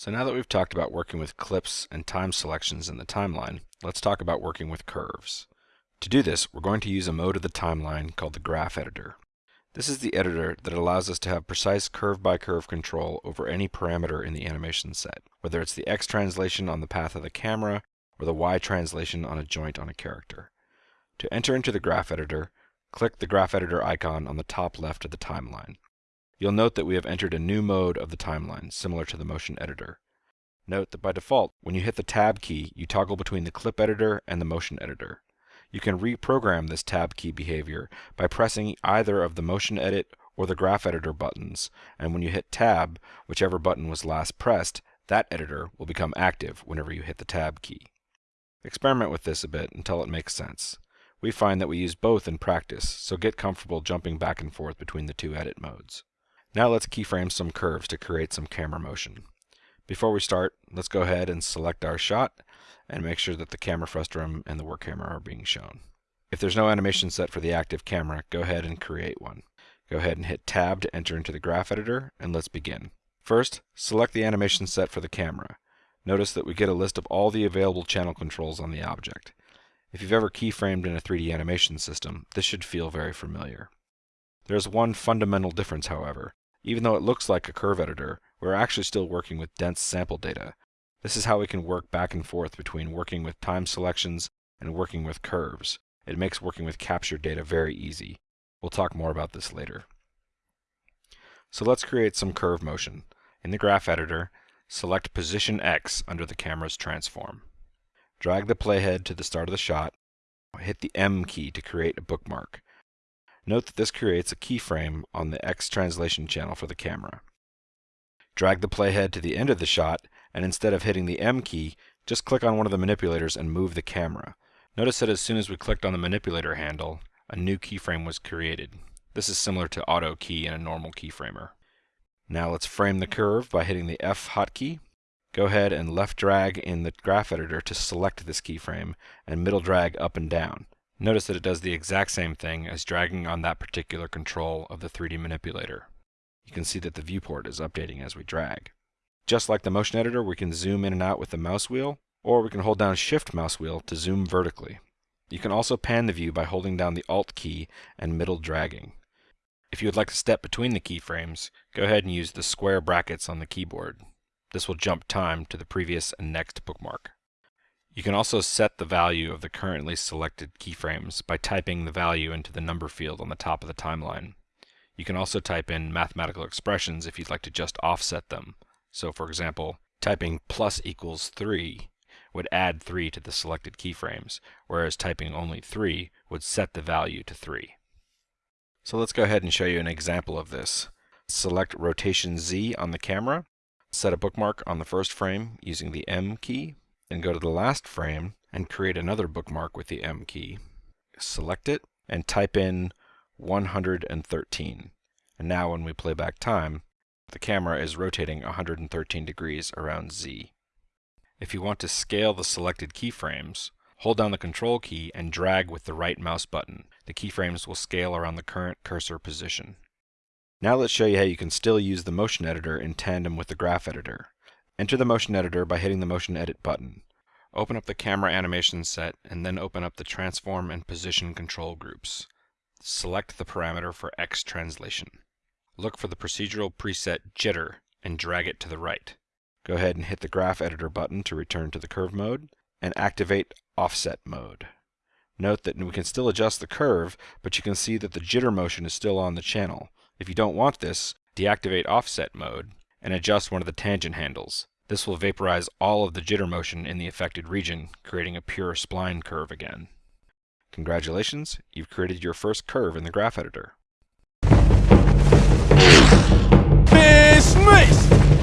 So now that we've talked about working with clips and time selections in the timeline, let's talk about working with curves. To do this, we're going to use a mode of the timeline called the graph editor. This is the editor that allows us to have precise curve-by-curve -curve control over any parameter in the animation set, whether it's the X translation on the path of the camera or the Y translation on a joint on a character. To enter into the graph editor, click the graph editor icon on the top left of the timeline. You'll note that we have entered a new mode of the timeline, similar to the motion editor. Note that by default, when you hit the tab key, you toggle between the clip editor and the motion editor. You can reprogram this tab key behavior by pressing either of the motion edit or the graph editor buttons, and when you hit tab, whichever button was last pressed, that editor will become active whenever you hit the tab key. Experiment with this a bit until it makes sense. We find that we use both in practice, so get comfortable jumping back and forth between the two edit modes. Now let's keyframe some curves to create some camera motion. Before we start, let's go ahead and select our shot and make sure that the camera frustum and the work camera are being shown. If there's no animation set for the active camera, go ahead and create one. Go ahead and hit Tab to enter into the graph editor, and let's begin. First, select the animation set for the camera. Notice that we get a list of all the available channel controls on the object. If you've ever keyframed in a 3D animation system, this should feel very familiar. There's one fundamental difference, however. Even though it looks like a curve editor, we're actually still working with dense sample data. This is how we can work back and forth between working with time selections and working with curves. It makes working with captured data very easy. We'll talk more about this later. So let's create some curve motion. In the graph editor, select position X under the camera's transform. Drag the playhead to the start of the shot. Hit the M key to create a bookmark. Note that this creates a keyframe on the X translation channel for the camera. Drag the playhead to the end of the shot, and instead of hitting the M key, just click on one of the manipulators and move the camera. Notice that as soon as we clicked on the manipulator handle, a new keyframe was created. This is similar to auto key in a normal keyframer. Now let's frame the curve by hitting the F hotkey. Go ahead and left drag in the graph editor to select this keyframe, and middle drag up and down. Notice that it does the exact same thing as dragging on that particular control of the 3D manipulator. You can see that the viewport is updating as we drag. Just like the motion editor, we can zoom in and out with the mouse wheel, or we can hold down Shift mouse wheel to zoom vertically. You can also pan the view by holding down the Alt key and middle dragging. If you would like to step between the keyframes, go ahead and use the square brackets on the keyboard. This will jump time to the previous and next bookmark. You can also set the value of the currently selected keyframes by typing the value into the number field on the top of the timeline. You can also type in mathematical expressions if you'd like to just offset them. So for example, typing plus equals 3 would add 3 to the selected keyframes, whereas typing only 3 would set the value to 3. So let's go ahead and show you an example of this. Select rotation Z on the camera, set a bookmark on the first frame using the M key, then go to the last frame and create another bookmark with the M key. Select it and type in 113. And now when we play back time, the camera is rotating 113 degrees around Z. If you want to scale the selected keyframes, hold down the Control key and drag with the right mouse button. The keyframes will scale around the current cursor position. Now let's show you how you can still use the motion editor in tandem with the graph editor. Enter the motion editor by hitting the motion edit button. Open up the camera animation set and then open up the transform and position control groups. Select the parameter for X translation. Look for the procedural preset jitter and drag it to the right. Go ahead and hit the graph editor button to return to the curve mode and activate offset mode. Note that we can still adjust the curve, but you can see that the jitter motion is still on the channel. If you don't want this, deactivate offset mode and adjust one of the tangent handles. This will vaporize all of the jitter motion in the affected region, creating a pure spline curve again. Congratulations, you've created your first curve in the graph editor. Business!